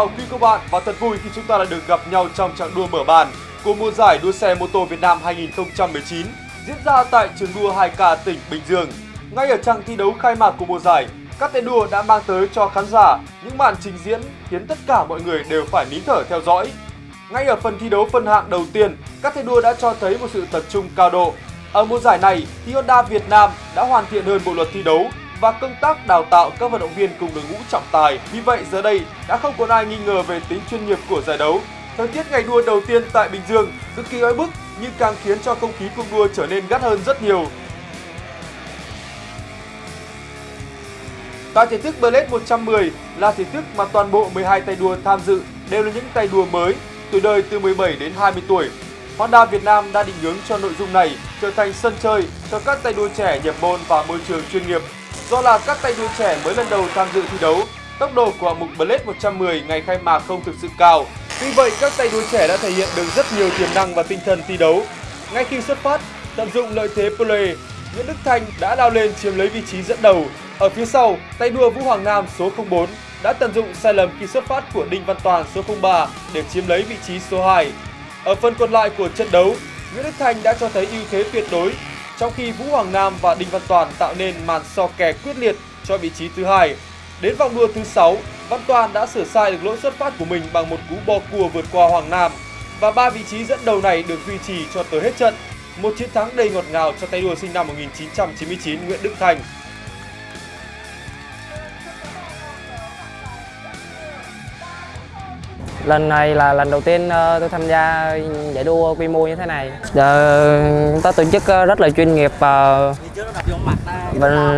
chào quý cô bạn và thật vui khi chúng ta đã được gặp nhau trong trạng đua mở bàn của mùa giải đua xe mô tô Việt Nam 2019 diễn ra tại trường đua 2K tỉnh Bình Dương. Ngay ở trang thi đấu khai mạc của mùa giải, các tay đua đã mang tới cho khán giả những màn trình diễn khiến tất cả mọi người đều phải nín thở theo dõi. Ngay ở phần thi đấu phân hạng đầu tiên, các tay đua đã cho thấy một sự tập trung cao độ. Ở mùa giải này, thì Honda Việt Nam đã hoàn thiện hơn bộ luật thi đấu và công tác đào tạo các vận động viên cùng đội ngũ trọng tài. Vì vậy giờ đây đã không còn ai nghi ngờ về tính chuyên nghiệp của giải đấu. Thời tiết ngày đua đầu tiên tại Bình Dương cực kỳ oi bức nhưng càng khiến cho không khí cuộc đua trở nên gắt hơn rất nhiều. Tại thể thức Blade 110 là thể thức mà toàn bộ 12 tay đua tham dự đều là những tay đua mới, tuổi đời từ 17 đến 20 tuổi. Honda Việt Nam đã định hướng cho nội dung này trở thành sân chơi cho các tay đua trẻ nhập môn vào môi trường chuyên nghiệp Do là các tay đua trẻ mới lần đầu tham dự thi đấu, tốc độ của hạng mục Blade 110 ngày khai mạc không thực sự cao. Tuy vậy, các tay đua trẻ đã thể hiện được rất nhiều tiềm năng và tinh thần thi đấu. Ngay khi xuất phát, tận dụng lợi thế play, Nguyễn Đức Thanh đã lao lên chiếm lấy vị trí dẫn đầu. Ở phía sau, tay đua Vũ Hoàng Nam số 04 đã tận dụng sai lầm khi xuất phát của Đinh Văn Toàn số 03 để chiếm lấy vị trí số 2. Ở phần còn lại của trận đấu, Nguyễn Đức Thanh đã cho thấy ưu thế tuyệt đối trong khi Vũ Hoàng Nam và Đinh Văn Toàn tạo nên màn so kè quyết liệt cho vị trí thứ hai. Đến vòng đua thứ 6, Văn Toàn đã sửa sai được lỗi xuất phát của mình bằng một cú bò cua vượt qua Hoàng Nam và ba vị trí dẫn đầu này được duy trì cho tới hết trận. Một chiến thắng đầy ngọt ngào cho tay đua sinh năm 1999 Nguyễn Đức Thành. Lần này là lần đầu tiên ờ, tôi tham gia giải đua quy mô như thế này. Chúng ừ, ta tổ chức ờ, rất là chuyên nghiệp và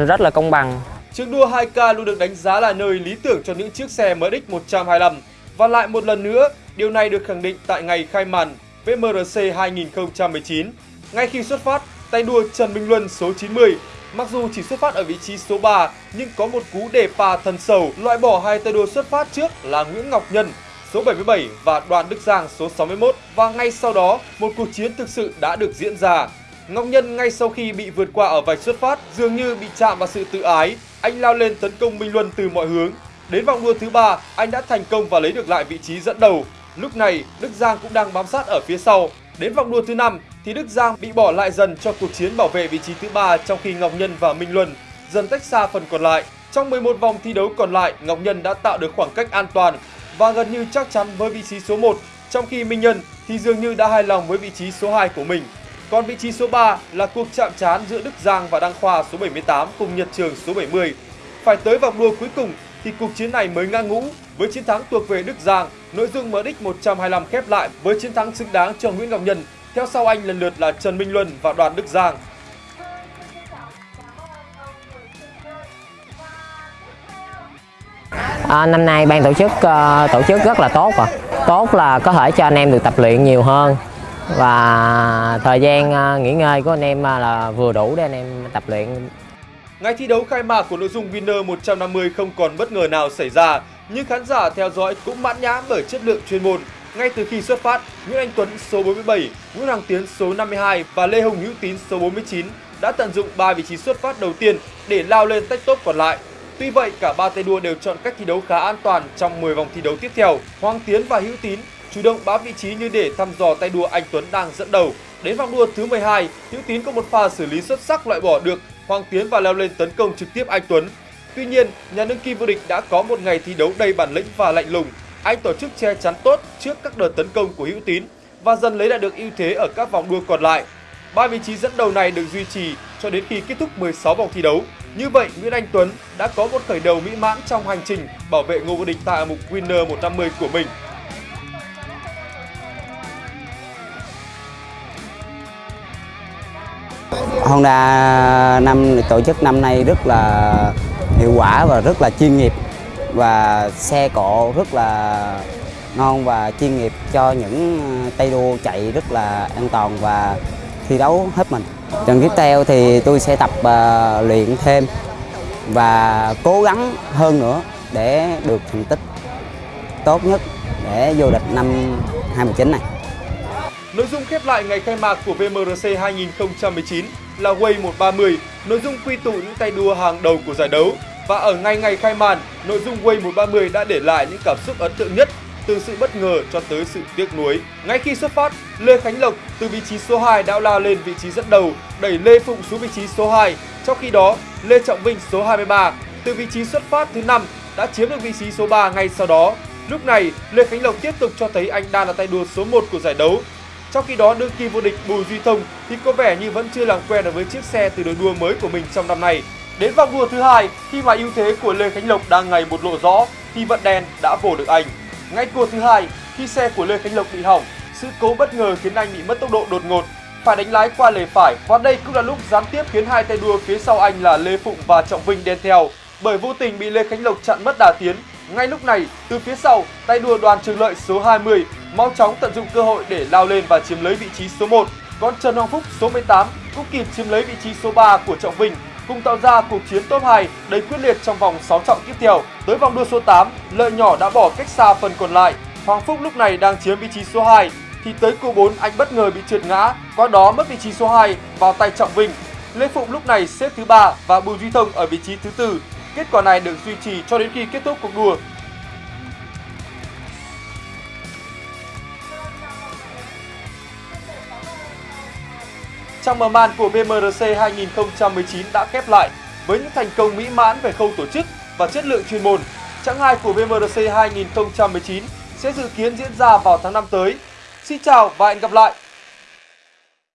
rất là công bằng. Trường đua 2K luôn được đánh giá là nơi lý tưởng cho những chiếc xe MX 125 và lại một lần nữa, điều này được khẳng định tại ngày khai màn VMRC 2019. Ngay khi xuất phát, tay đua Trần Minh Luân số 90 Mặc dù chỉ xuất phát ở vị trí số 3 nhưng có một cú đề pa thần sầu loại bỏ hai tay đua xuất phát trước là Nguyễn Ngọc Nhân số 77 và Đoàn Đức Giang số 61 và ngay sau đó một cuộc chiến thực sự đã được diễn ra. Ngọc Nhân ngay sau khi bị vượt qua ở vạch xuất phát dường như bị chạm vào sự tự ái, anh lao lên tấn công Minh Luân từ mọi hướng. Đến vòng đua thứ ba, anh đã thành công và lấy được lại vị trí dẫn đầu. Lúc này, Đức Giang cũng đang bám sát ở phía sau. Đến vòng đua thứ năm thì Đức Giang bị bỏ lại dần cho cuộc chiến bảo vệ vị trí thứ ba trong khi Ngọc Nhân và Minh Luân dần tách xa phần còn lại. Trong 11 vòng thi đấu còn lại, Ngọc Nhân đã tạo được khoảng cách an toàn và gần như chắc chắn với vị trí số 1, trong khi Minh Nhân thì dường như đã hài lòng với vị trí số 2 của mình. Còn vị trí số 3 là cuộc chạm trán giữa Đức Giang và Đăng Khoa số 78 cùng Nhật Trường số 70. Phải tới vòng đua cuối cùng thì cuộc chiến này mới ngang ngũ với chiến thắng thuộc về Đức Giang. Nội dung MX 125 khép lại với chiến thắng xứng đáng cho Nguyễn Ngọc Nhân. Theo sau anh lần lượt là Trần Minh Luân và Đoàn Đức Giang. À, năm nay ban tổ chức uh, tổ chức rất là tốt rồi. Tốt là có thể cho anh em được tập luyện nhiều hơn và thời gian uh, nghỉ ngơi của anh em uh, là vừa đủ để anh em tập luyện. Ngày thi đấu khai mạc của nội dung Winner 150 không còn bất ngờ nào xảy ra, nhưng khán giả theo dõi cũng mãn nhãn bởi chất lượng chuyên môn. Ngay từ khi xuất phát, Nguyễn Anh Tuấn số 47, Nguyễn Hoàng Tiến số 52 và Lê Hồng Hữu Tín số 49 đã tận dụng 3 vị trí xuất phát đầu tiên để lao lên tách top còn lại Tuy vậy, cả ba tay đua đều chọn cách thi đấu khá an toàn trong 10 vòng thi đấu tiếp theo. Hoàng Tiến và Hữu Tín chủ động bám vị trí như để thăm dò tay đua anh Tuấn đang dẫn đầu. Đến vòng đua thứ 12, Hữu Tín có một pha xử lý xuất sắc loại bỏ được Hoàng Tiến và leo lên tấn công trực tiếp anh Tuấn. Tuy nhiên, nhà đương kim vô địch đã có một ngày thi đấu đầy bản lĩnh và lạnh lùng. Anh tổ chức che chắn tốt trước các đợt tấn công của Hữu Tín và dần lấy lại được ưu thế ở các vòng đua còn lại. Ba vị trí dẫn đầu này được duy trì cho đến khi kết thúc 16 vòng thi đấu. Như vậy, Nguyễn Anh Tuấn đã có một khởi đầu mỹ mãn trong hành trình bảo vệ ngôi vô địch tại mục Winner 150 của mình. Honda năm tổ chức năm nay rất là hiệu quả và rất là chuyên nghiệp và xe cộ rất là ngon và chuyên nghiệp cho những tay đua chạy rất là an toàn và thi đấu hết mình. Trận tiếp theo thì tôi sẽ tập uh, luyện thêm và cố gắng hơn nữa để được thành tích tốt nhất để vô địch năm 2019 này. Nội dung khép lại ngày khai mạc của VMRC 2019 là Way 130, nội dung quy tụ những tay đua hàng đầu của giải đấu. Và ở ngay ngày khai màn, nội dung Way 130 đã để lại những cảm xúc ấn tượng nhất từ sự bất ngờ cho tới sự tiếc nuối. Ngay khi xuất phát, Lê Khánh Lộc từ vị trí số 2 đã lao lên vị trí dẫn đầu, đẩy Lê Phụng xuống vị trí số 2. Trong khi đó, Lê Trọng Vinh số 23 từ vị trí xuất phát thứ 5 đã chiếm được vị trí số 3 ngay sau đó. Lúc này, Lê Khánh Lộc tiếp tục cho thấy anh đang là tay đua số 1 của giải đấu. Trong khi đó, đương kim vô địch Bùi Duy Thông thì có vẻ như vẫn chưa làm quen với chiếc xe từ đội đua mới của mình trong năm nay. Đến vòng đua thứ hai, khi mà ưu thế của Lê Khánh Lộc đang ngày một lộ rõ, thì vận đen đã vồ được anh. Ngay cua thứ hai, khi xe của Lê Khánh Lộc bị hỏng, sự cố bất ngờ khiến anh bị mất tốc độ đột ngột, phải đánh lái qua lề phải và đây cũng là lúc gián tiếp khiến hai tay đua phía sau anh là Lê Phụng và Trọng Vinh đen theo bởi vô tình bị Lê Khánh Lộc chặn mất đà tiến. Ngay lúc này, từ phía sau, tay đua đoàn Trường Lợi số 20 mau chóng tận dụng cơ hội để lao lên và chiếm lấy vị trí số 1. Còn Trần Hoàng Phúc số 18 cũng kịp chiếm lấy vị trí số 3 của Trọng Vinh cùng tạo ra cuộc chiến top 2 đầy quyết liệt trong vòng 6 trọng tiếp theo. Tới vòng đua số 8, Lợi nhỏ đã bỏ cách xa phần còn lại. Hoàng Phúc lúc này đang chiếm vị trí số 2 thì tới cua 4 anh bất ngờ bị trượt ngã, qua đó mất vị trí số 2 vào tay Trọng Vinh. Lê Phụng lúc này xếp thứ 3 và Bùi Duy Thông ở vị trí thứ tư. Kết quả này được duy trì cho đến khi kết thúc cuộc đua. Trong mở màn của BMRC 2019 đã khép lại với những thành công mỹ mãn về khâu tổ chức và chất lượng chuyên môn. Chặng 2 của BMRC 2019 sẽ dự kiến diễn ra vào tháng 5 tới. Xin chào và hẹn gặp lại!